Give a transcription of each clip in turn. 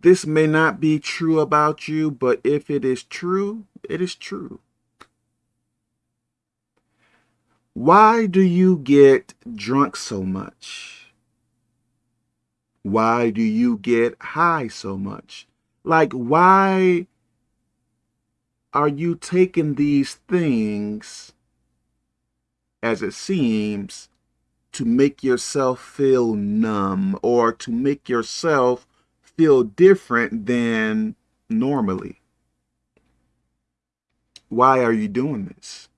This may not be true about you, but if it is true, it is true. Why do you get drunk so much? Why do you get high so much? Like, why are you taking these things, as it seems, to make yourself feel numb or to make yourself feel different than normally? Why are you doing this?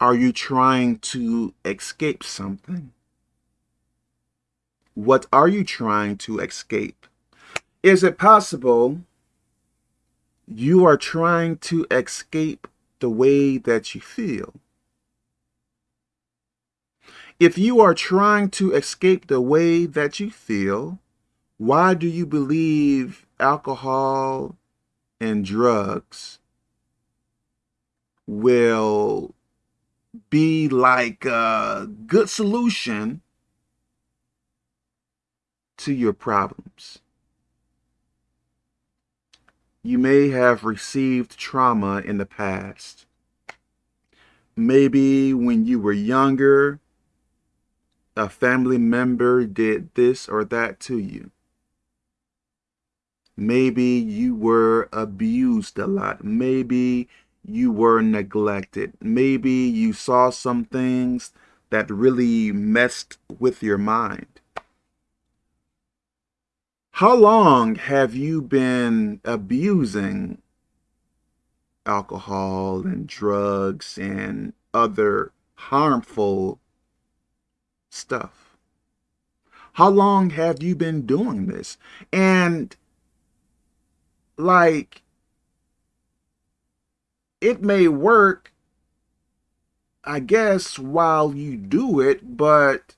Are you trying to escape something? What are you trying to escape? Is it possible you are trying to escape the way that you feel? If you are trying to escape the way that you feel, why do you believe alcohol and drugs will be like a good solution to your problems? You may have received trauma in the past. Maybe when you were younger, a family member did this or that to you. Maybe you were abused a lot. Maybe you were neglected. Maybe you saw some things that really messed with your mind. How long have you been abusing alcohol and drugs and other harmful stuff. How long have you been doing this? And like, it may work, I guess, while you do it, but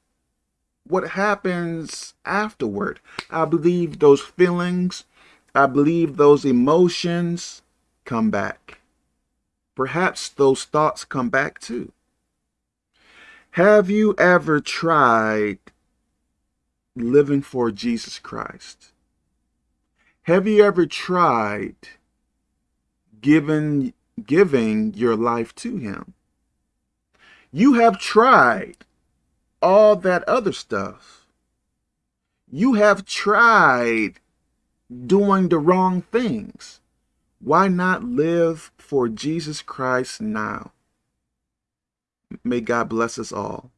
what happens afterward? I believe those feelings, I believe those emotions come back. Perhaps those thoughts come back too. Have you ever tried living for Jesus Christ? Have you ever tried giving, giving your life to him? You have tried all that other stuff. You have tried doing the wrong things. Why not live for Jesus Christ now? May God bless us all.